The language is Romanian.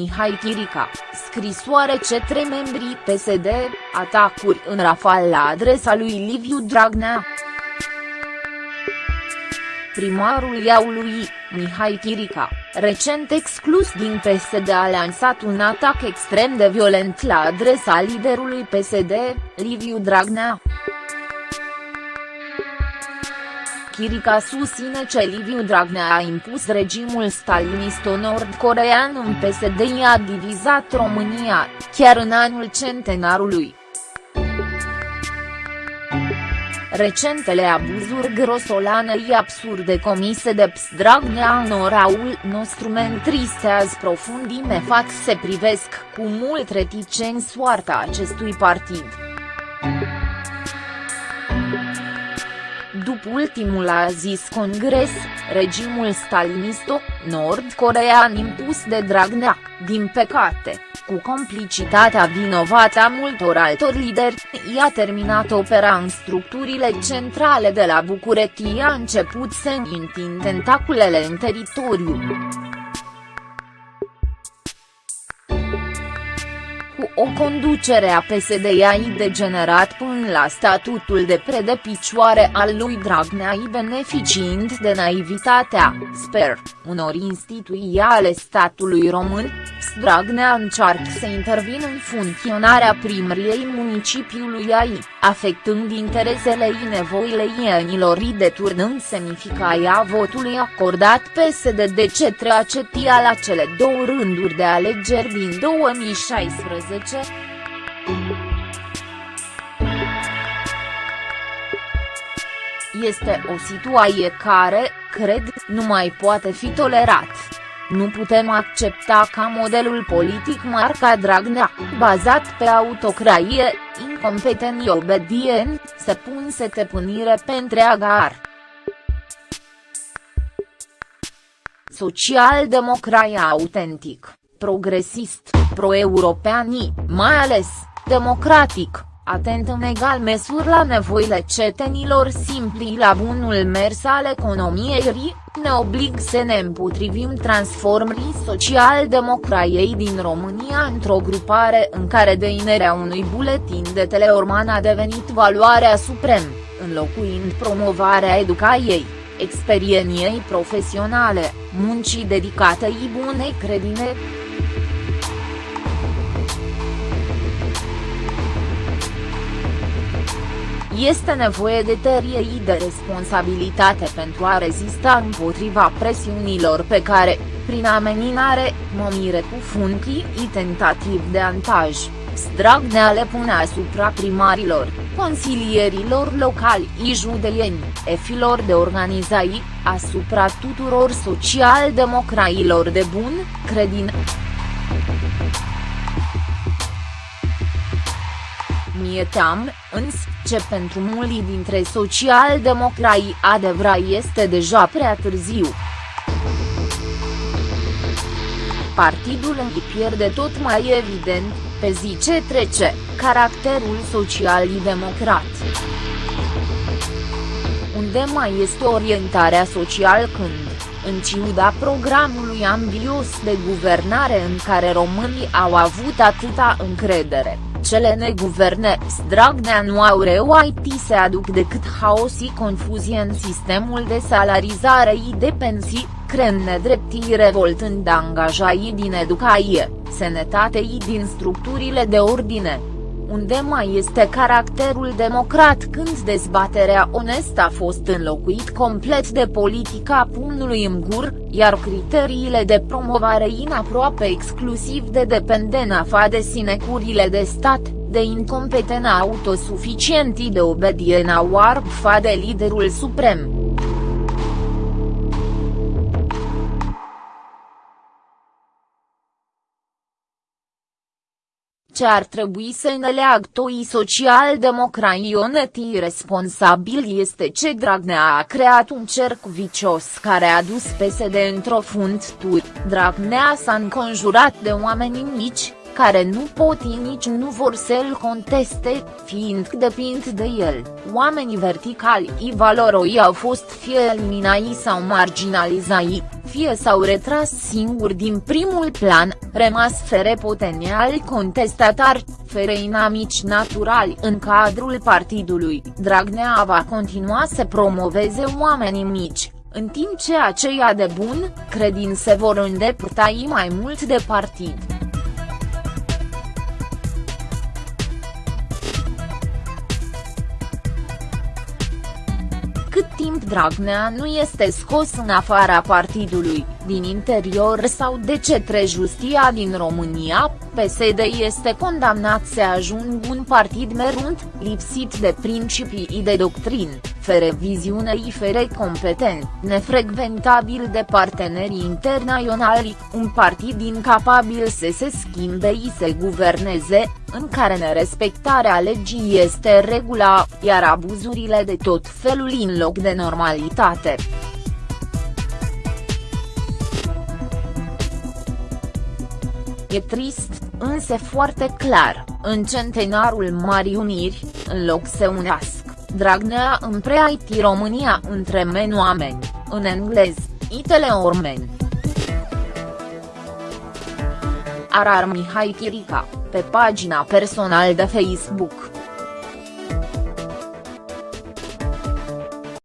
Mihai Chirica, scrisoare cetre membrii PSD, atacuri în rafal la adresa lui Liviu Dragnea. Primarul Iaului, Mihai Chirica, recent exclus din PSD a lansat un atac extrem de violent la adresa liderului PSD, Liviu Dragnea. Chirica susține ce Liviu Dragnea a impus regimul stalinisto-nord-corean în PSD i-a divizat România, chiar în anul centenarului. Recentele abuzuri grosolanei absurde comise de PS Dragnea în oraul nostru mă întristează profundime fac se privesc cu mult reticent soarta acestui partid. După ultimul a zis congres, regimul stalinisto, nord-corean impus de Dragnea, din păcate, cu complicitatea vinovată a multor altor lideri, i-a terminat opera în structurile centrale de la București a început să întind tentaculele în teritoriu. Cu o conducere a PSD-i degenerat până la statutul de predepicioare al lui Dragnea beneficiind de naivitatea, sper, unor instituții ale statului român, Dragnea încearcă să intervină în funcționarea primăriei municipiului AI, afectând interesele și nevoile ienilor și deturnând semnificația votului acordat PSD de cetre acetia la cele două rânduri de alegeri din 2016. Este o situație care, cred, nu mai poate fi tolerat. Nu putem accepta ca modelul politic marca Dragnea, bazat pe autocraie, incompetent obedient, să pun stăpânire pe întreaga ar. Social-democrai autentic, progresist, pro-europeani, mai ales, democratic atent în egal măsură la nevoile cetenilor simpli la bunul mers al economiei ne oblig să ne împotrivim transformării social-democraiei din România într-o grupare în care deinerea unui buletin de teleorman a devenit valoarea suprem, înlocuind promovarea educației, experieniei profesionale, muncii dedicate și bunei credine. Este nevoie de tărie și de responsabilitate pentru a rezista împotriva presiunilor pe care, prin ameninare, momire cu funcii și tentativ de antaj, Dragnea le pune asupra primarilor, consilierilor locali și judeieni, efilor de organizații, asupra tuturor social-democrailor de bun credin. Mie team, însă, ce pentru mulți dintre social-democrai adevărat este deja prea târziu. Partidul îi pierde tot mai evident, pe zi ce trece, caracterul social-democrat. Unde mai este orientarea social când, în ciuda programului ambios de guvernare în care românii au avut atâta încredere, cele neguverne Dragnea nu au reușit să aduc decât haos și confuzie în sistemul de salarizare și de pensii, creând nedreptii revoltând angajaii din educație, sănătate și din structurile de ordine unde mai este caracterul democrat când dezbaterea onestă a fost înlocuit complet de politica pumnului în gur, iar criteriile de promovare inaproape exclusiv de dependența fa de sinecurile de stat, de incompetența autosuficientii de obediența warb fa de liderul suprem. Ce ar trebui să ne leagă toi social-democraionetii responsabil este ce Dragnea a creat un cerc vicios care a dus PSD într-o fundtură. Dragnea s-a înconjurat de oameni mici, care nu pot nici nu vor să-l conteste, fiind depind de el, oamenii verticali i valoroi au fost fie eliminai sau marginalizai, fie s-au retras singuri din primul plan, rămas fere potențiali contestatari, fere inamici naturali în cadrul partidului, Dragnea va continua să promoveze oamenii mici, în timp ce aceia de bun, credin se vor îndepărtai mai mult de partid. Cât timp Dragnea nu este scos în afara partidului, din interior sau de cetre justia din România, PSD este condamnat să ajungă un partid merunt, lipsit de principii de doctrin fere viziune fere competent, nefrecventabil de partenerii internaționali, un partid incapabil să se schimbe și să guverneze, în care nerespectarea legii este regula, iar abuzurile de tot felul în loc de normalitate. E trist, însă foarte clar, în centenarul Marii Uniri, în loc să unească Dragnea în pre-IT România între men oameni, în englez, itele ormen. Arar Mihai Chirica, pe pagina personal de Facebook.